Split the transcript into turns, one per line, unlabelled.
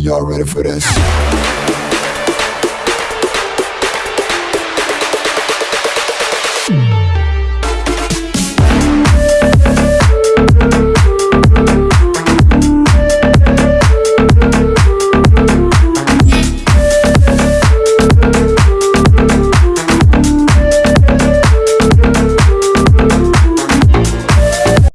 Y'all ready for this?